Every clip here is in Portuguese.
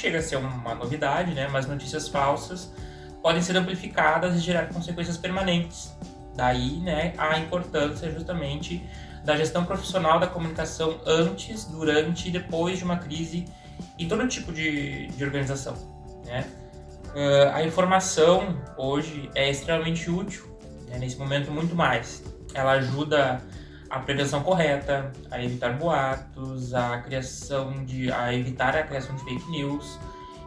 chega a ser uma novidade, né? Mas notícias falsas podem ser amplificadas e gerar consequências permanentes. Daí, né, a importância justamente da gestão profissional da comunicação antes, durante e depois de uma crise em todo tipo de, de organização, né? Uh, a informação hoje é extremamente útil, né, nesse momento muito mais. Ela ajuda a prevenção correta, a evitar boatos, a criação de, a evitar a criação de fake news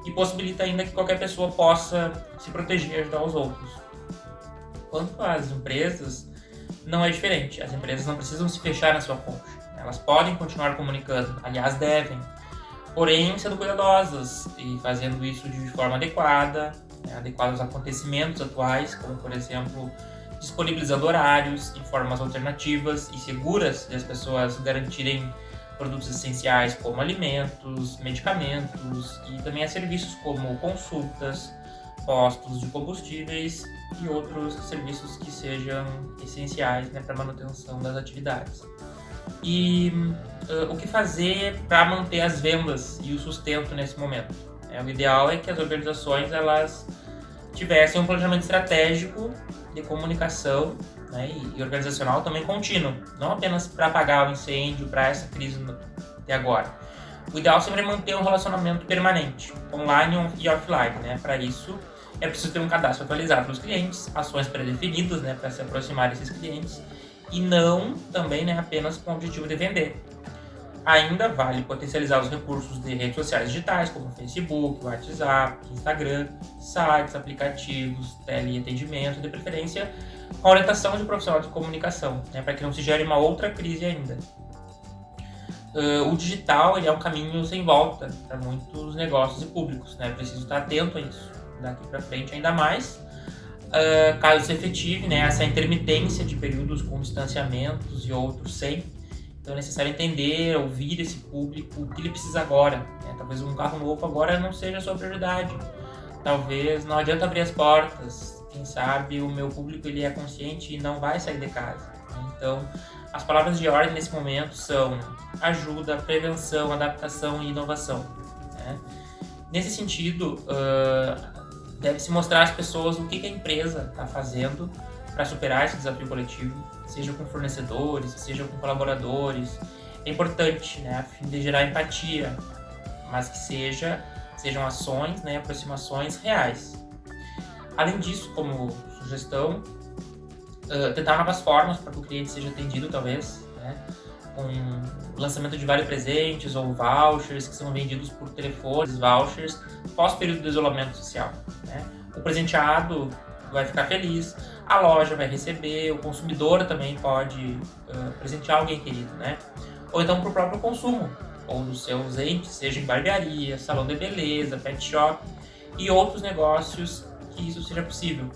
e possibilita ainda que qualquer pessoa possa se proteger e ajudar os outros. Quanto às empresas, não é diferente. As empresas não precisam se fechar na sua concha. Elas podem continuar comunicando, aliás, devem, porém sendo cuidadosas e fazendo isso de forma adequada, né, adequada aos acontecimentos atuais, como por exemplo disponibilizando horários e formas alternativas e seguras de as pessoas garantirem produtos essenciais como alimentos, medicamentos e também a serviços como consultas, postos de combustíveis e outros serviços que sejam essenciais né, para a manutenção das atividades. E uh, o que fazer para manter as vendas e o sustento nesse momento? É, o ideal é que as organizações elas tivessem um planejamento estratégico de comunicação né, e, organizacional também contínuo, não apenas para apagar o incêndio, para essa crise de agora. O ideal sempre é manter um relacionamento permanente, online e offline. Né? Para isso, é preciso ter um cadastro atualizado dos clientes, ações pré-definidas né, para se aproximar desses clientes e não também né, apenas com o objetivo de vender. Ainda vale potencializar os recursos de redes sociais digitais, como Facebook, WhatsApp, Instagram, sites, aplicativos, teleatendimento, de preferência com orientação de profissional de comunicação, né, para que não se gere uma outra crise ainda. Uh, o digital ele é um caminho sem volta para muitos negócios e públicos, né? Preciso estar atento a isso daqui para frente, ainda mais uh, caso se efetive né, essa intermitência de períodos com distanciamentos e outros sem então é necessário entender, ouvir esse público, o que ele precisa agora. Né? Talvez um carro novo agora não seja a sua prioridade. Talvez não adianta abrir as portas. Quem sabe o meu público ele é consciente e não vai sair de casa. Então, as palavras de ordem nesse momento são ajuda, prevenção, adaptação e inovação. Né? Nesse sentido, uh, deve-se mostrar às pessoas o que, que a empresa está fazendo para superar esse desafio coletivo, seja com fornecedores, seja com colaboradores. É importante, né, a fim de gerar empatia, mas que seja, sejam ações, né, aproximações reais. Além disso, como sugestão, uh, tentar novas formas para que o cliente seja atendido, talvez, né, com lançamento de vários presentes ou vouchers que são vendidos por telefones, vouchers, pós período de isolamento social. Né. O presenteado vai ficar feliz, a loja vai receber, o consumidor também pode uh, presentear alguém querido, né? Ou então para o próprio consumo, ou dos seus entes, seja em barbearia, salão de beleza, pet shop e outros negócios que isso seja possível.